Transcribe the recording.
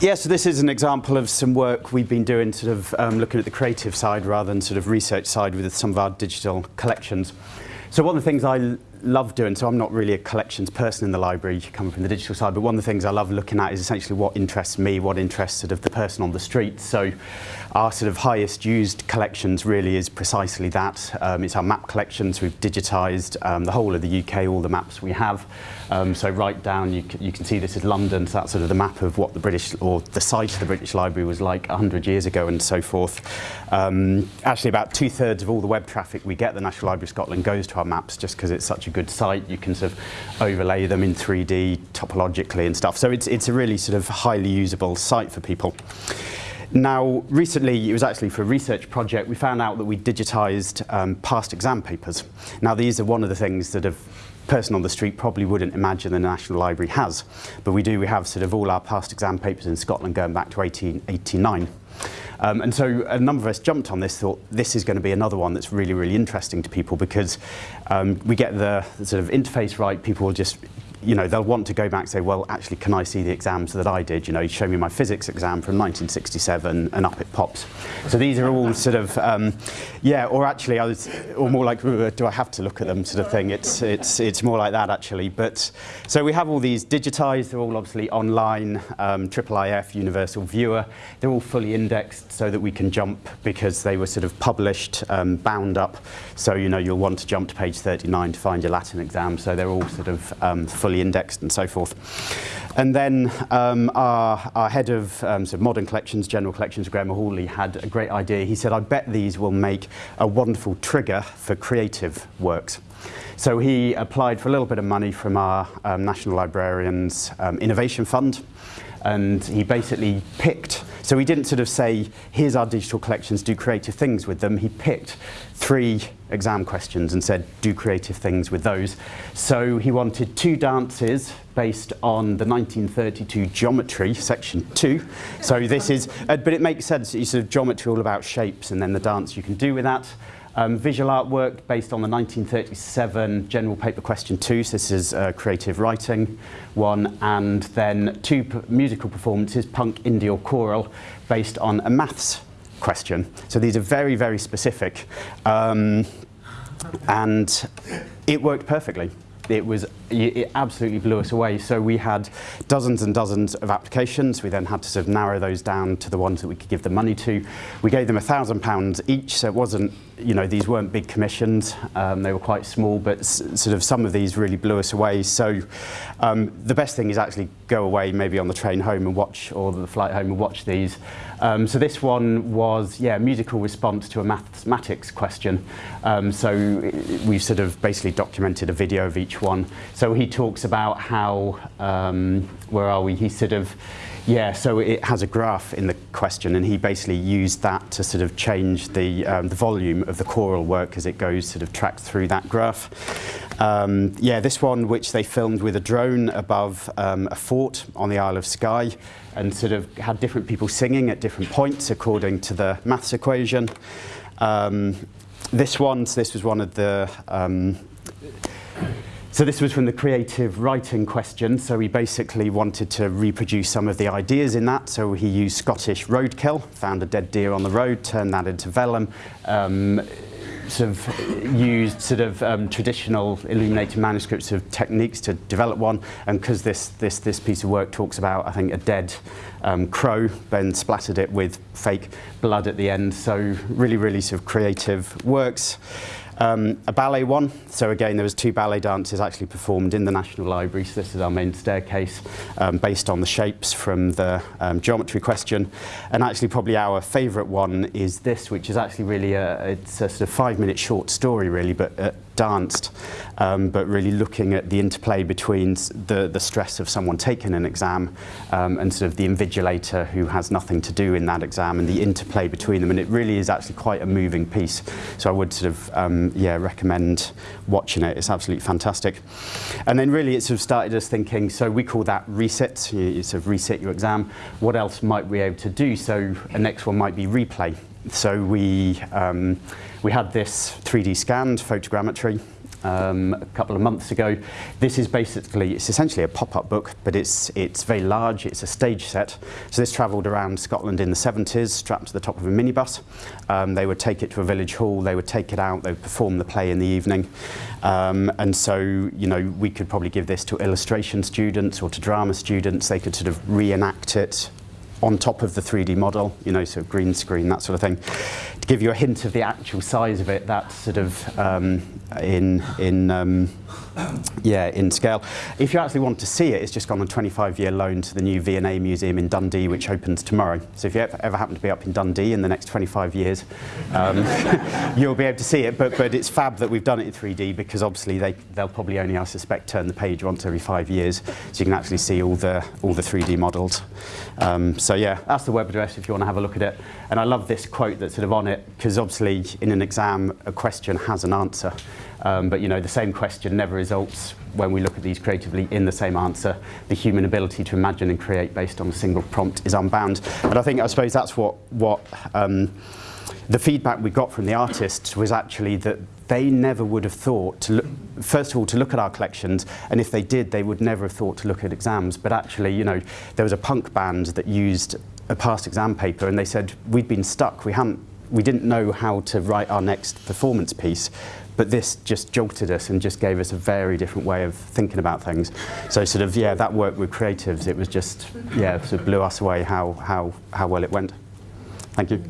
Yeah, so this is an example of some work we've been doing sort of um, looking at the creative side rather than sort of research side with some of our digital collections. So one of the things I love doing, so I'm not really a collections person in the library coming from the digital side, but one of the things I love looking at is essentially what interests me, what interests sort of the person on the street. So our sort of highest used collections really is precisely that. Um, it's our map collections. We've digitised um, the whole of the UK, all the maps we have. Um, so right down, you, you can see this is London, so that's sort of the map of what the British, or the site of the British Library was like 100 years ago and so forth. Um, actually, about two thirds of all the web traffic we get the National Library of Scotland goes to maps just because it's such a good site. You can sort of overlay them in 3D topologically and stuff. So it's, it's a really sort of highly usable site for people. Now, recently, it was actually for a research project, we found out that we digitised um, past exam papers. Now, these are one of the things that a person on the street probably wouldn't imagine the National Library has. But we do, we have sort of all our past exam papers in Scotland going back to 1889. Um, and so a number of us jumped on this, thought this is going to be another one that's really, really interesting to people because um, we get the, the sort of interface right, people will just you know, they'll want to go back and say, well, actually, can I see the exams that I did? You know, show me my physics exam from 1967 and up it pops. So these are all sort of, um, yeah, or actually, I was, or more like, do I have to look at them sort of thing. It's, it's, it's more like that, actually. But so we have all these digitized, they're all obviously online, um, IIIF, Universal Viewer. They're all fully indexed so that we can jump because they were sort of published, um, bound up. So, you know, you'll want to jump to page 39 to find your Latin exam. So they're all sort of um, fully fully indexed and so forth. And then um, our, our, head of um, sort of modern collections, general collections, Graham Hawley, had a great idea. He said, I bet these will make a wonderful trigger for creative works. So he applied for a little bit of money from our um, National Librarians um, Innovation Fund and he basically picked so he didn't sort of say here's our digital collections do creative things with them. He picked three exam questions and said do creative things with those. So he wanted two dances based on the 1932 geometry section 2 so this is uh, but it makes sense you sort of geometry all about shapes and then the dance you can do with that. Um, visual artwork based on the 1937 general paper question two, so this is uh, creative writing one, and then two musical performances, punk, indie or choral, based on a maths question. So these are very, very specific. Um, and it worked perfectly it was it absolutely blew us away. So we had dozens and dozens of applications. We then had to sort of narrow those down to the ones that we could give the money to. We gave them a thousand pounds each, so it wasn't you know, these weren't big commissions, um, they were quite small, but sort of some of these really blew us away. So um, the best thing is actually go away maybe on the train home and watch, or the flight home and watch these. Um, so this one was, yeah, musical response to a mathematics question. Um, so we've sort of basically documented a video of each one. So he talks about how, um, where are we, he sort of, Yeah, so it has a graph in the question, and he basically used that to sort of change the, um, the volume of the choral work as it goes sort of tracked through that graph. Um, yeah, this one, which they filmed with a drone above um, a fort on the Isle of Skye, and sort of had different people singing at different points according to the maths equation. Um, this one, so this was one of the um, so this was from the creative writing question. So he basically wanted to reproduce some of the ideas in that. So he used Scottish roadkill, found a dead deer on the road, turned that into vellum, um, sort of used sort of um, traditional illuminated manuscripts of techniques to develop one. And because this, this, this piece of work talks about, I think, a dead um, crow, then splattered it with fake blood at the end. So really, really sort of creative works. Um, a ballet one, so again there was two ballet dances actually performed in the National Library, so this is our main staircase, um, based on the shapes from the um, geometry question. And actually probably our favourite one is this, which is actually really a, it's a sort of five minute short story really, but uh, danced, um, but really looking at the interplay between the, the stress of someone taking an exam um, and sort of the invigilator who has nothing to do in that exam and the interplay between them. And it really is actually quite a moving piece. So I would sort of, um, yeah, recommend watching it. It's absolutely fantastic. And then really it sort of started us thinking, so we call that reset, you, you sort of reset your exam. What else might we be able to do? So a next one might be replay. so we, um, we had this 3D scanned photogrammetry um, a couple of months ago. This is basically, it's essentially a pop-up book, but it's, it's very large, it's a stage set. So this travelled around Scotland in the 70s, strapped to the top of a minibus. Um, they would take it to a village hall, they would take it out, they would perform the play in the evening. Um, and so, you know, we could probably give this to illustration students or to drama students. They could sort of reenact it on top of the 3D model, you know, so green screen, that sort of thing. Give you a hint of the actual size of it, that's sort of um, in, in um, yeah, in scale. If you actually want to see it, it's just gone on a 25-year loan to the new V&A Museum in Dundee, which opens tomorrow. So if you ever, happen to be up in Dundee in the next 25 years, um, you'll be able to see it. But, but it's fab that we've done it in 3D because obviously they, they'll probably only, I suspect, turn the page once every five years. So you can actually see all the, all the 3D models. Um, so yeah, that's the web address if you want to have a look at it. And I love this quote that's sort of on because obviously in an exam, a question has an answer. Um, but you know, the same question never results when we look at these creatively in the same answer. The human ability to imagine and create based on a single prompt is unbound. And I think, I suppose that's what, what um, the feedback we got from the artists was actually that they never would have thought to look, first of all, to look at our collections, and if they did, they would never have thought to look at exams. But actually, you know, there was a punk band that used a past exam paper, and they said, we'd been stuck, we hadn't we didn't know how to write our next performance piece, but this just jolted us and just gave us a very different way of thinking about things. So sort of, yeah, that work with creatives, it was just, yeah, sort of blew us away how, how, how well it went. Thank you.